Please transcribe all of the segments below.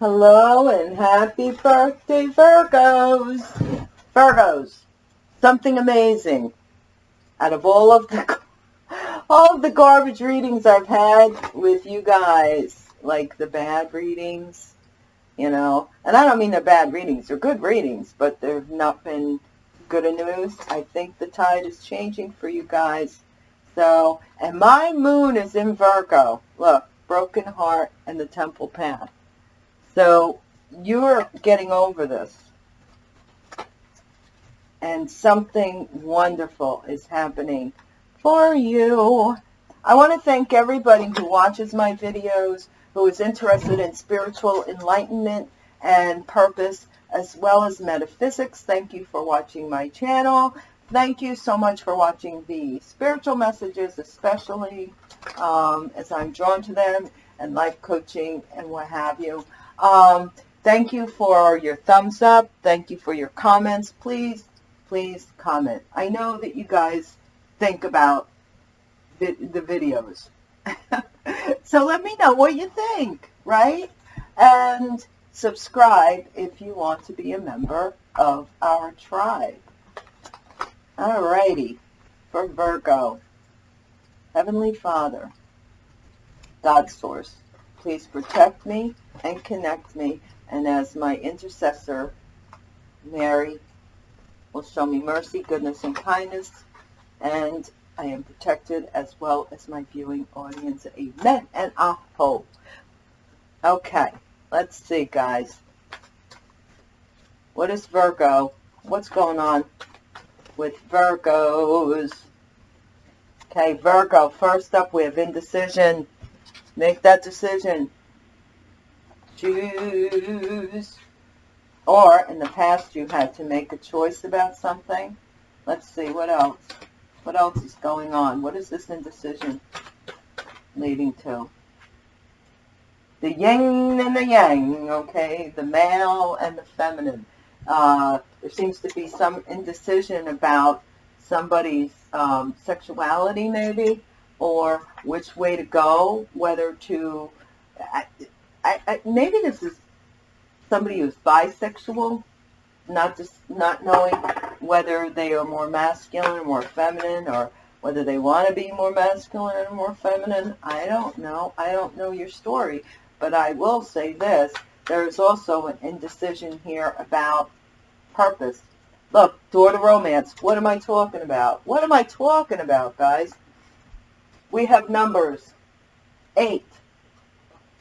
Hello and happy birthday, Virgos. Virgos, something amazing. Out of all of the all of the garbage readings I've had with you guys, like the bad readings, you know, and I don't mean they're bad readings, they're good readings, but they've not been good news. I think the tide is changing for you guys. So, and my moon is in Virgo. Look, broken heart and the temple path. So you're getting over this. And something wonderful is happening for you. I want to thank everybody who watches my videos, who is interested in spiritual enlightenment and purpose, as well as metaphysics. Thank you for watching my channel. Thank you so much for watching the spiritual messages, especially um, as I'm drawn to them, and life coaching and what have you. Um, thank you for your thumbs up. Thank you for your comments. Please, please comment. I know that you guys think about the, the videos. so let me know what you think, right? And subscribe if you want to be a member of our tribe. Alrighty, for Virgo, Heavenly Father, God Source, please protect me and connect me. And as my intercessor, Mary will show me mercy, goodness, and kindness. And I am protected as well as my viewing audience. Amen and aho. Okay, let's see, guys. What is Virgo? What's going on with Virgos? Okay, Virgo, first up we have indecision. Make that decision. Choose. Or in the past you had to make a choice about something. Let's see, what else? What else is going on? What is this indecision leading to? The yin and the yang, okay? The male and the feminine. Uh, there seems to be some indecision about somebody's um, sexuality maybe or which way to go, whether to, I, I, I, maybe this is somebody who's bisexual, not just not knowing whether they are more masculine or more feminine or whether they want to be more masculine or more feminine. I don't know. I don't know your story. But I will say this. There is also an indecision here about purpose. Look, door to romance. What am I talking about? What am I talking about, guys? We have numbers 8,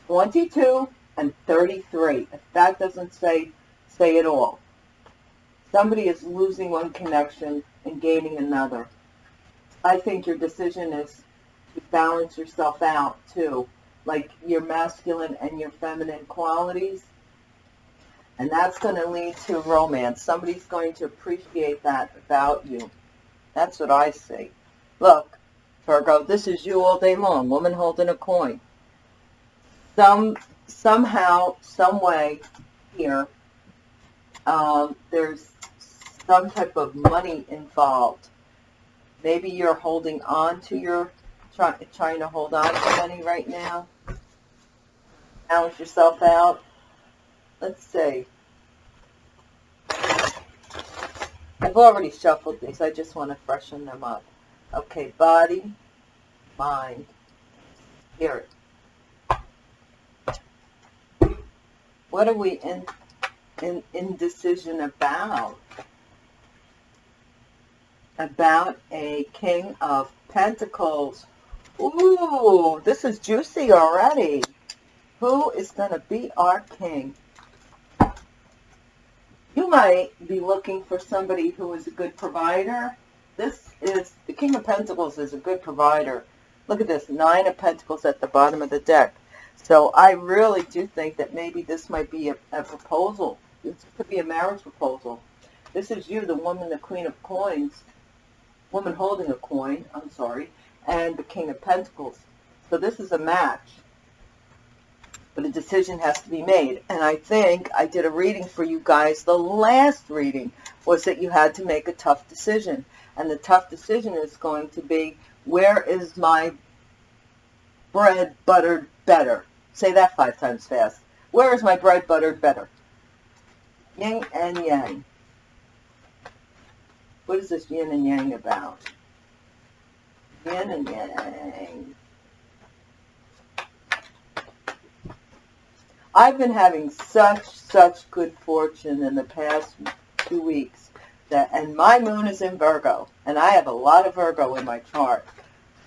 22, and 33. If that doesn't say, say it all. Somebody is losing one connection and gaining another. I think your decision is to balance yourself out too, like your masculine and your feminine qualities. And that's going to lead to romance. Somebody's going to appreciate that about you. That's what I see. Look, Virgo, this is you all day long, woman holding a coin. Some, somehow, some way here, um, there's some type of money involved. Maybe you're holding on to your, try, trying to hold on to money right now. Balance yourself out. Let's see. I've already shuffled these. I just want to freshen them up. Okay, body, mind, spirit. What are we in, in indecision about? About a king of pentacles. Ooh, this is juicy already. Who is going to be our king? You might be looking for somebody who is a good provider. This is, the King of Pentacles is a good provider. Look at this, Nine of Pentacles at the bottom of the deck. So I really do think that maybe this might be a, a proposal. This could be a marriage proposal. This is you, the woman, the Queen of Coins, woman holding a coin, I'm sorry, and the King of Pentacles. So this is a match. But a decision has to be made. And I think I did a reading for you guys. The last reading was that you had to make a tough decision. And the tough decision is going to be, where is my bread buttered better? Say that five times fast. Where is my bread buttered better? Yin and yang. What is this yin and yang about? Yin and yang. I've been having such, such good fortune in the past two weeks that, and my moon is in Virgo, and I have a lot of Virgo in my chart.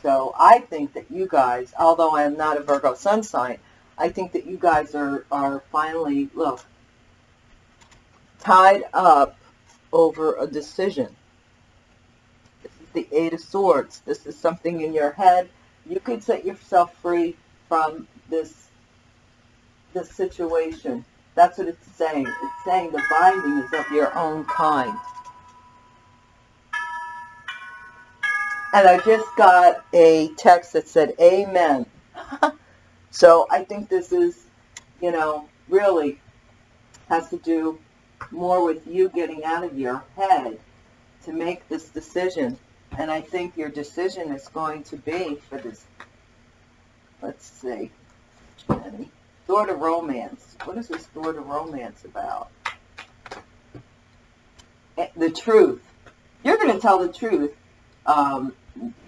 So I think that you guys, although I am not a Virgo sun sign, I think that you guys are, are finally, look, tied up over a decision. This is the Eight of Swords. This is something in your head. You could set yourself free from this, this situation. That's what it's saying. It's saying the binding is of your own kind. And I just got a text that said, Amen. so I think this is, you know, really has to do more with you getting out of your head to make this decision. And I think your decision is going to be for this, let's see, Jenny, door to romance. What is this door to romance about? Eh, the truth. You're going to tell the truth. Um,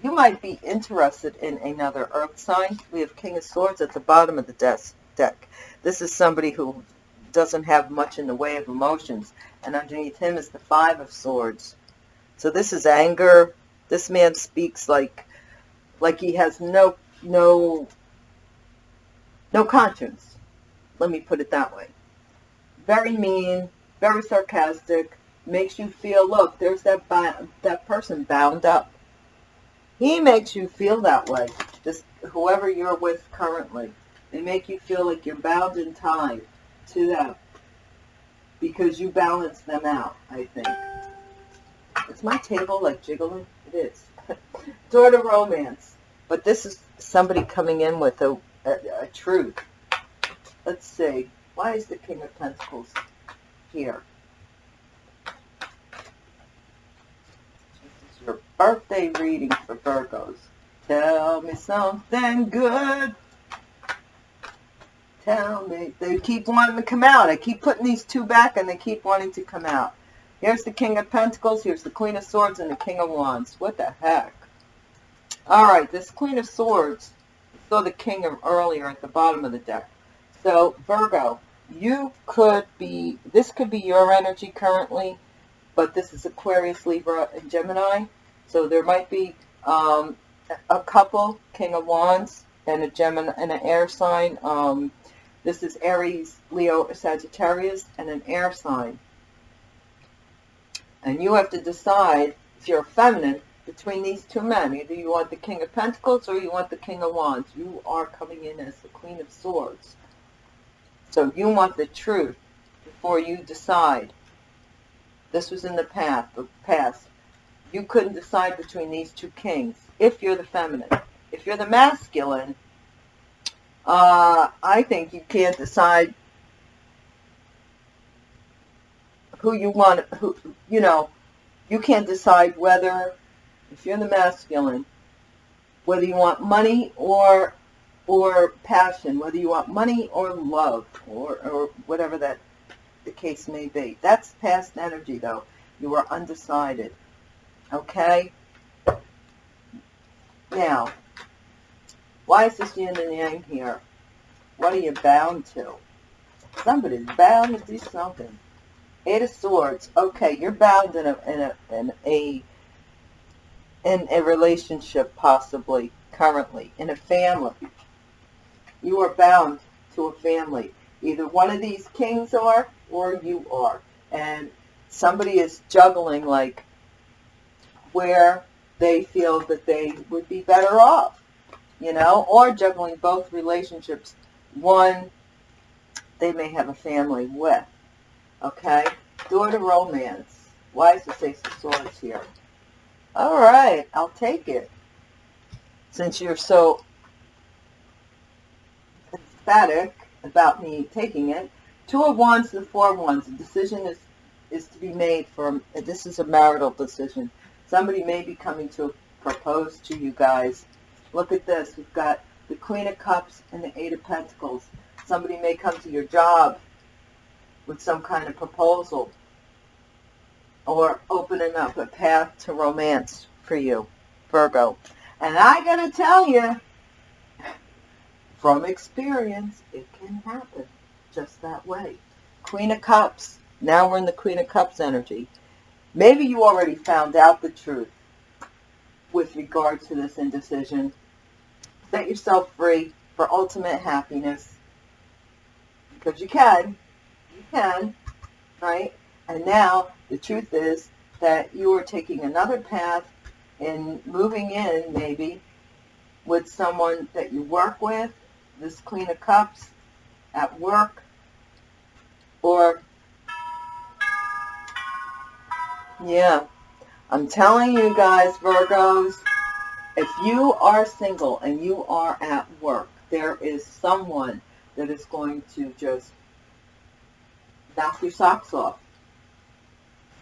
you might be interested in another earth sign. We have King of Swords at the bottom of the desk, deck. This is somebody who doesn't have much in the way of emotions. And underneath him is the Five of Swords. So this is anger. This man speaks like like he has no no no conscience. Let me put it that way. Very mean, very sarcastic, makes you feel, look, there's that that person bound up. He makes you feel that way. Just whoever you're with currently. They make you feel like you're bound and tied to them because you balance them out, I think. Is my table like jiggling? It is. To romance. But this is somebody coming in with a, a, truth. Let's see. Why is the King of Pentacles here? This is your birthday reading for Virgos. Tell me something good. Tell me. They keep wanting to come out. I keep putting these two back and they keep wanting to come out. Here's the King of Pentacles. Here's the Queen of Swords and the King of Wands. What the heck? All right, this Queen of Swords. Saw the King of earlier at the bottom of the deck. So, Virgo, you could be, this could be your energy currently, but this is Aquarius, Libra, and Gemini. So there might be um, a couple, King of Wands, and a Gemini, and an air sign, um, this is Aries, Leo, Sagittarius, and an air sign. And you have to decide, if you're feminine, between these two men. Either you want the King of Pentacles or you want the King of Wands. You are coming in as the Queen of Swords. So you want the truth before you decide. This was in the past. The past. You couldn't decide between these two kings if you're the feminine. If you're the masculine, uh, I think you can't decide who you want, who, you know, you can't decide whether, if you're the masculine, whether you want money or, or passion, whether you want money or love, or, or whatever that the case may be. That's past energy, though. You are undecided. Okay? Now, why is this yin and yang here? What are you bound to? Somebody's bound to do something. Eight of Swords. Okay, you're bound in a in a in a in a relationship possibly currently in a family. You are bound to a family. Either one of these kings are or you are. And somebody is juggling like where they feel that they would be better off you know, or juggling both relationships. One, they may have a family with, okay? Door to romance. Why is the Six of Swords here? All right, I'll take it. Since you're so emphatic about me taking it. Two of Wands to Four of Wands. The decision is, is to be made for, this is a marital decision. Somebody may be coming to propose to you guys Look at this. We've got the Queen of Cups and the Eight of Pentacles. Somebody may come to your job with some kind of proposal or opening up a path to romance for you, Virgo. And I gotta tell you, from experience, it can happen just that way. Queen of Cups. Now we're in the Queen of Cups energy. Maybe you already found out the truth with regard to this indecision. Set yourself free for ultimate happiness. Because you can. You can. Right? And now the truth is that you are taking another path and moving in maybe with someone that you work with, this Queen of Cups, at work, or, yeah, I'm telling you guys, Virgos, if you are single and you are at work, there is someone that is going to just knock your socks off.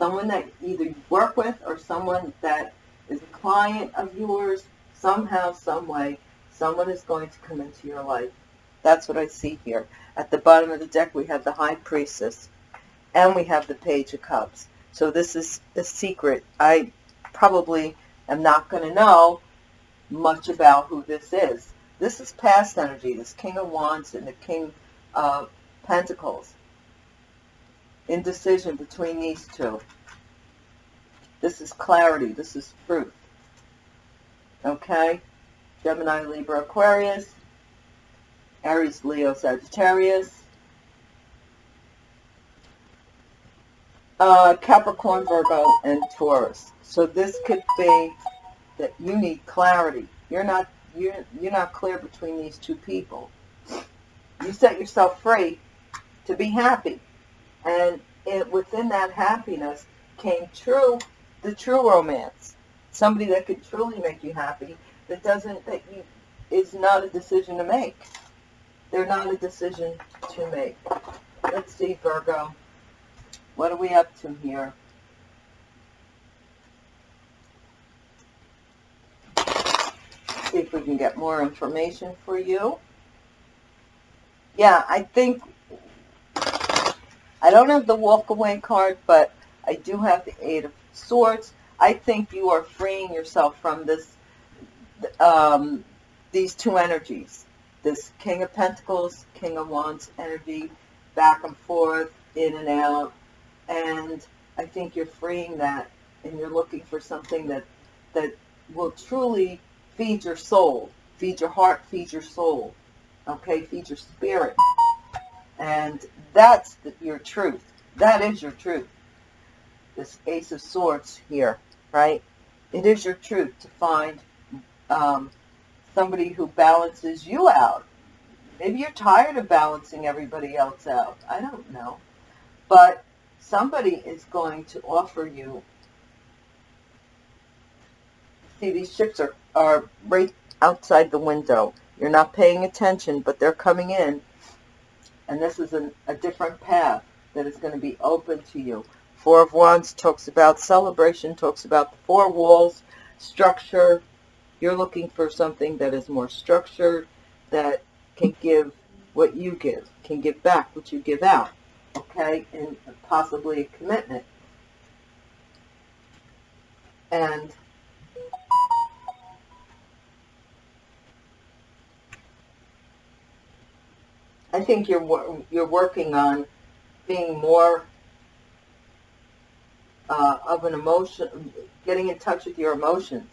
Someone that either you work with or someone that is a client of yours, somehow, some way, someone is going to come into your life. That's what I see here. At the bottom of the deck, we have the High Priestess, and we have the Page of Cups. So this is a secret. I probably am not going to know much about who this is. This is past energy, this King of Wands and the King of Pentacles. Indecision between these two. This is clarity. This is truth. Okay? Gemini, Libra, Aquarius. Aries, Leo, Sagittarius. Uh, Capricorn, Virgo, and Taurus. So this could be that you need clarity. You're not you're you're not clear between these two people. You set yourself free to be happy, and it, within that happiness came true the true romance. Somebody that could truly make you happy. That doesn't that you is not a decision to make. They're not a decision to make. Let's see, Virgo. What are we up to here? See if we can get more information for you. Yeah, I think I don't have the walk away card, but I do have the Eight of Swords. I think you are freeing yourself from this, um, these two energies this King of Pentacles, King of Wands energy, back and forth, in and out. And I think you're freeing that and you're looking for something that, that will truly feed your soul, feed your heart, feed your soul, okay, feed your spirit. And that's the, your truth. That is your truth. This Ace of Swords here, right? It is your truth to find um, somebody who balances you out. Maybe you're tired of balancing everybody else out. I don't know. But somebody is going to offer you. See, these ships are, are right outside the window. You're not paying attention, but they're coming in. And this is an, a different path that is going to be open to you. Four of Wands talks about celebration, talks about the four walls, structure, you're looking for something that is more structured, that can give what you give, can give back what you give out, okay, and possibly a commitment. And I think you're you're working on being more uh, of an emotion, getting in touch with your emotions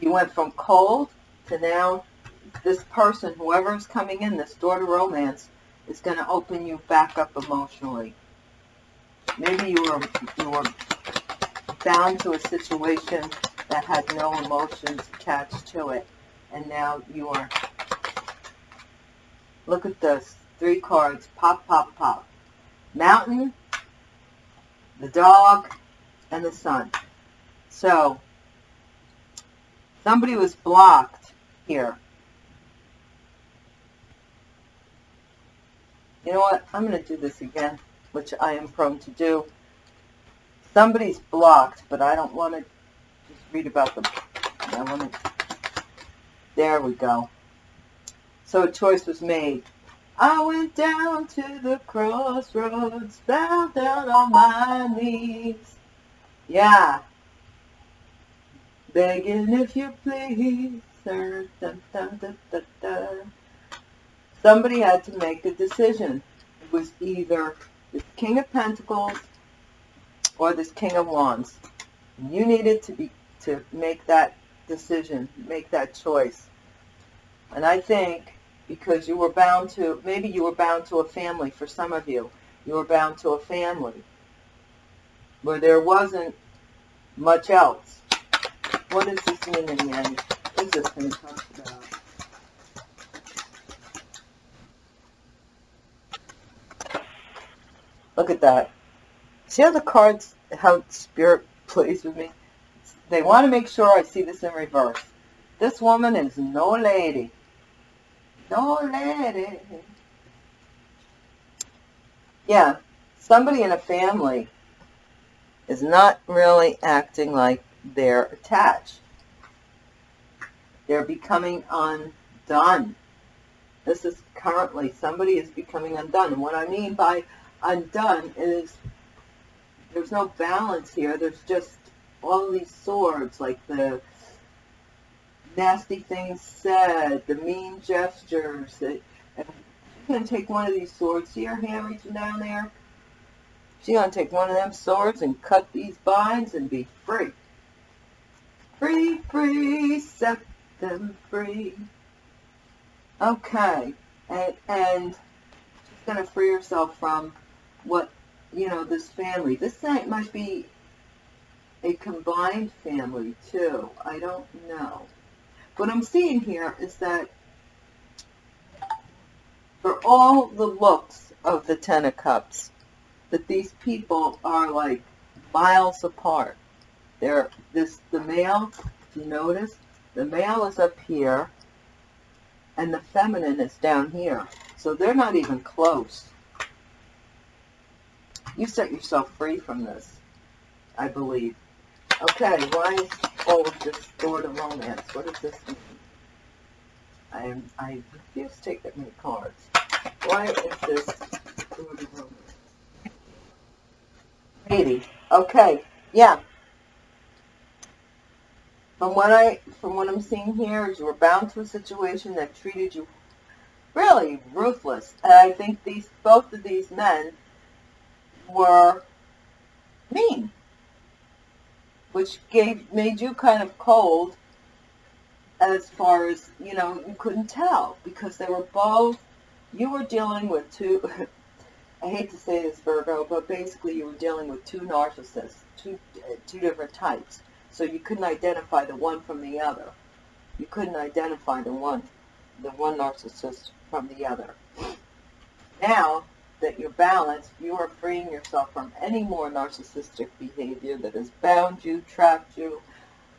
you went from cold to now this person, whoever is coming in, this door to romance, is going to open you back up emotionally. Maybe you were, you were bound to a situation that had no emotions attached to it. And now you are, look at this, three cards, pop, pop, pop. Mountain, the dog, and the sun. So, Somebody was blocked here. You know what? I'm going to do this again, which I am prone to do. Somebody's blocked, but I don't want to just read about them. I want to... There we go. So a choice was made. I went down to the crossroads, fell down on my knees. Yeah. Begging if you please, sir. Dun, dun, dun. Somebody had to make a decision. It was either the King of Pentacles or this King of Wands. You needed to be to make that decision, make that choice. And I think because you were bound to, maybe you were bound to a family for some of you. You were bound to a family where there wasn't much else. What does this mean in the end? What is this to talk about? Look at that. See how the cards, how Spirit plays with me? They want to make sure I see this in reverse. This woman is no lady. Don't let it. Yeah, somebody in a family is not really acting like they're attached. They're becoming undone. This is currently, somebody is becoming undone. And what I mean by undone is there's no balance here. There's just all these swords, like the nasty things said, the mean gestures. That, and she's going to take one of these swords. See her hand reaching down there? She's going to take one of them swords and cut these binds and be free. Free, free, set them free. Okay. And, and she's going to free herself from what, you know, this family. This might be a combined family, too. I don't know. What I'm seeing here is that for all the looks of the Ten of Cups, that these people are like miles apart. They're this the male, if you notice, the male is up here and the feminine is down here. So they're not even close. You set yourself free from this, I believe. Okay, why all of romance? What does this mean? I am I refuse to take that many cards. Why is this to romance? Okay, yeah. From what I from what I'm seeing here is you were bound to a situation that treated you really ruthless. And I think these both of these men were mean which gave made you kind of cold as far as, you know, you couldn't tell because they were both, you were dealing with two, I hate to say this, Virgo, but basically you were dealing with two narcissists, two, uh, two different types. So you couldn't identify the one from the other. You couldn't identify the one, the one narcissist from the other. Now, that you're balanced, you are freeing yourself from any more narcissistic behavior that has bound you, trapped you.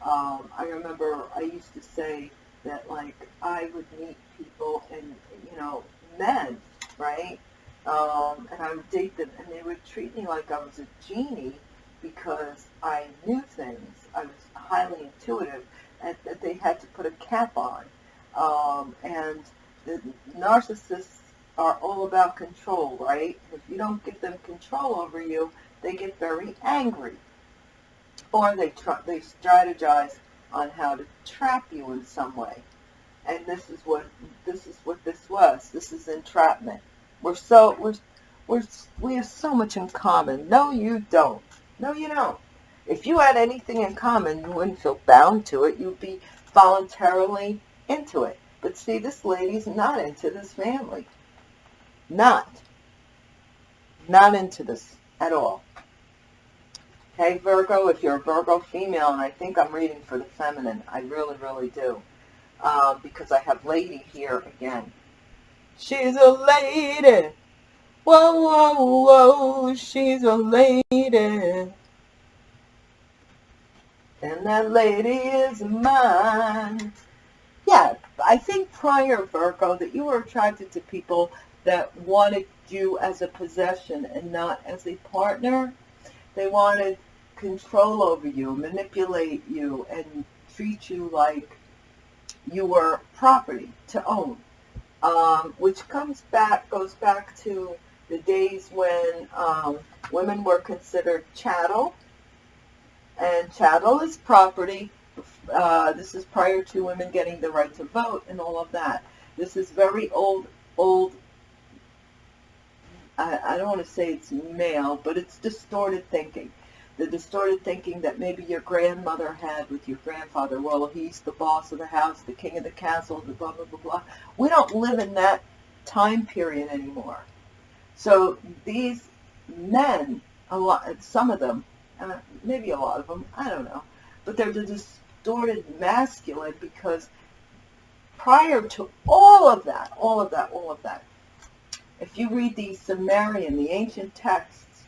Um, I remember I used to say that, like, I would meet people and, you know, men, right? Um, and I would date them, and they would treat me like I was a genie because I knew things. I was highly intuitive, and that they had to put a cap on. Um, and the narcissists are all about control, right? If you don't give them control over you, they get very angry. Or they, try, they strategize on how to trap you in some way. And this is what this is what this was. This is entrapment. We're so we're we're we have so much in common. No, you don't. No, you don't. If you had anything in common, you wouldn't feel bound to it. You'd be voluntarily into it. But see, this lady's not into this family. Not. Not into this at all. Okay, Virgo, if you're a Virgo female, and I think I'm reading for the feminine, I really, really do. Uh, because I have lady here again. She's a lady. Whoa, whoa, whoa, she's a lady. And that lady is mine. Yeah, I think prior, Virgo, that you were attracted to people that wanted you as a possession and not as a partner. They wanted control over you, manipulate you, and treat you like you were property to own. um, which comes back, goes back to the days when um, women were considered chattel, and chattel is property. Uh, this is prior to women getting the right to vote and all of that. This is very old, old. I, I don't want to say it's male, but it's distorted thinking. The distorted thinking that maybe your grandmother had with your grandfather. Well, he's the boss of the house, the king of the castle, the blah blah blah blah. We don't live in that time period anymore. So these men, a lot, some of them, uh, maybe a lot of them, I don't know, but they're the distorted masculine because prior to all of that, all of that, all of that, if you read the Sumerian, the ancient texts,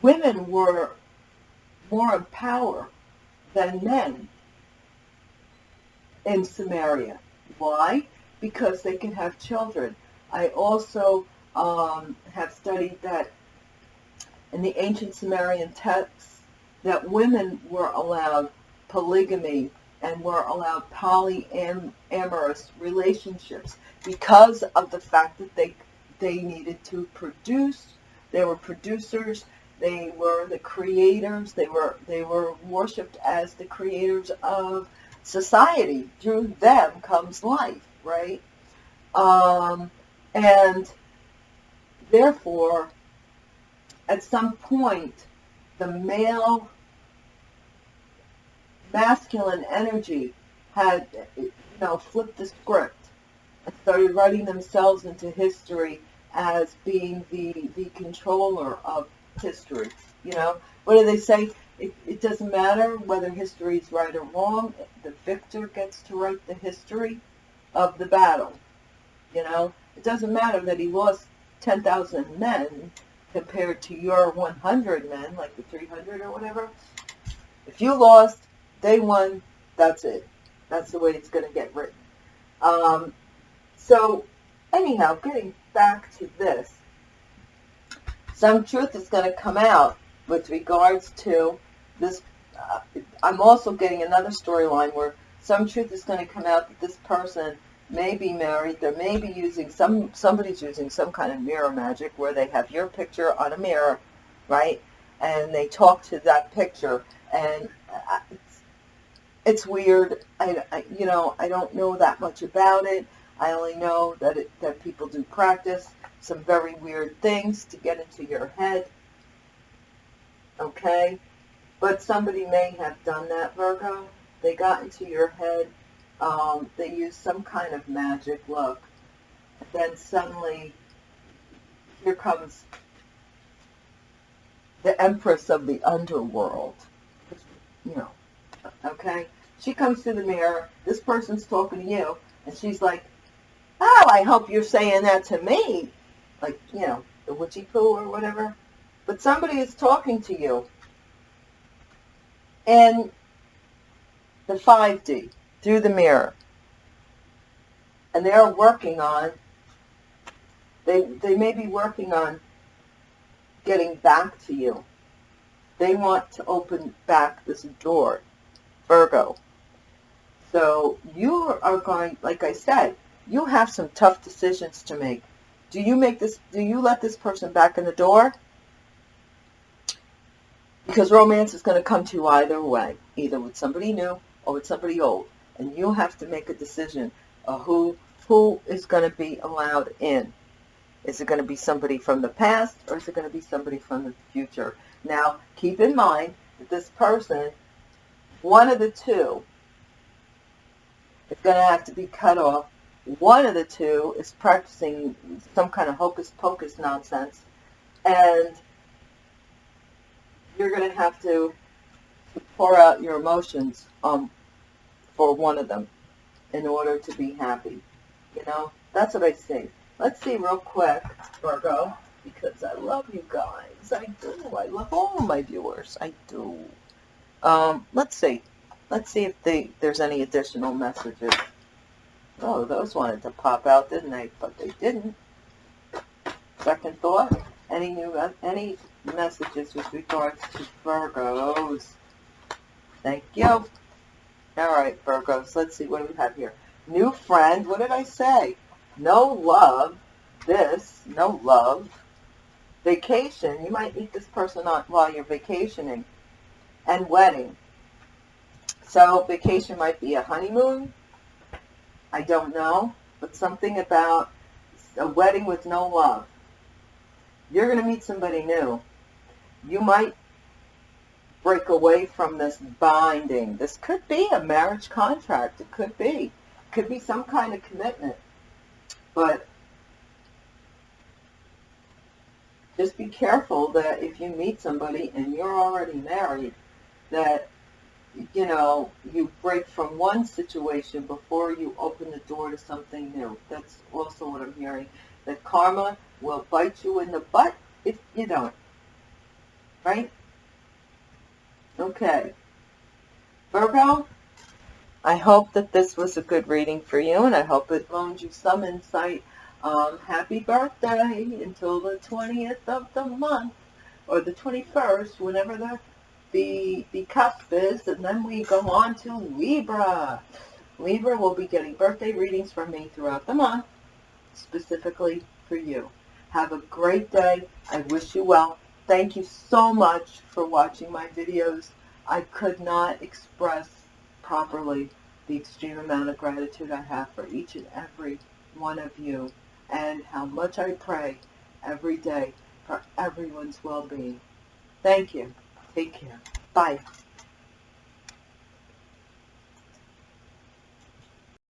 women were more in power than men in Sumeria. Why? Because they can have children. I also um, have studied that in the ancient Sumerian texts that women were allowed polygamy and were allowed polyamorous relationships because of the fact that they they needed to produce. They were producers. They were the creators. They were they were worshipped as the creators of society. Through them comes life, right? Um, and Therefore, at some point, the male masculine energy had, you know, flipped the script and started writing themselves into history as being the, the controller of history. You know, what do they say? It, it doesn't matter whether history is right or wrong. The victor gets to write the history of the battle. You know, it doesn't matter that he lost 10,000 men compared to your 100 men, like the 300 or whatever, if you lost, they one, that's it. That's the way it's going to get written. Um, so, anyhow, getting back to this, some truth is going to come out with regards to this. Uh, I'm also getting another storyline where some truth is going to come out that this person may be married. They may be using some, somebody's using some kind of mirror magic where they have your picture on a mirror, right? And they talk to that picture and it's, weird. I, I, you know, I don't know that much about it. I only know that it, that people do practice some very weird things to get into your head. Okay? But somebody may have done that, Virgo. They got into your head um, they used some kind of magic look. Then suddenly, here comes the Empress of the Underworld. You know, okay? She comes to the mirror. This person's talking to you, and she's like, oh, I hope you're saying that to me. Like, you know, the witchy poo or whatever. But somebody is talking to you. And the 5D through the mirror. And they're working on, they, they may be working on getting back to you. They want to open back this door, Virgo. So you are going, like I said, you have some tough decisions to make. Do you make this, do you let this person back in the door? Because romance is going to come to you either way, either with somebody new or with somebody old and you have to make a decision of who who is going to be allowed in. Is it going to be somebody from the past or is it going to be somebody from the future? Now, keep in mind that this person, one of the two, is going to have to be cut off. One of the two is practicing some kind of hocus pocus nonsense, and you're going to have to pour out your emotions on for one of them in order to be happy. You know, that's what I see. Let's see real quick, Virgo, because I love you guys. I do. I love all oh, my viewers. I do. Um, let's see. Let's see if they, there's any additional messages. Oh, those wanted to pop out, didn't they? But they didn't. Second thought. Any new any messages with regards to Virgos? Thank you. All right, Virgos. Let's see. What do we have here? New friend. What did I say? no love, this, no love, vacation, you might meet this person on, while you're vacationing, and wedding. So vacation might be a honeymoon, I don't know, but something about a wedding with no love. You're going to meet somebody new. You might break away from this binding. This could be a marriage contract. It could be. It could be some kind of commitment. But just be careful that if you meet somebody and you're already married, that, you know, you break from one situation before you open the door to something new. That's also what I'm hearing. That karma will bite you in the butt if you don't. Right? Okay. Virgo, I hope that this was a good reading for you, and I hope it loaned you some insight. Um, happy birthday until the 20th of the month, or the 21st, whenever the, the, the and then we go on to Libra. Libra will be getting birthday readings from me throughout the month, specifically for you. Have a great day. I wish you well. Thank you so much for watching my videos. I could not express properly the extreme amount of gratitude I have for each and every one of you and how much I pray every day for everyone's well-being. Thank you. Take care. Bye.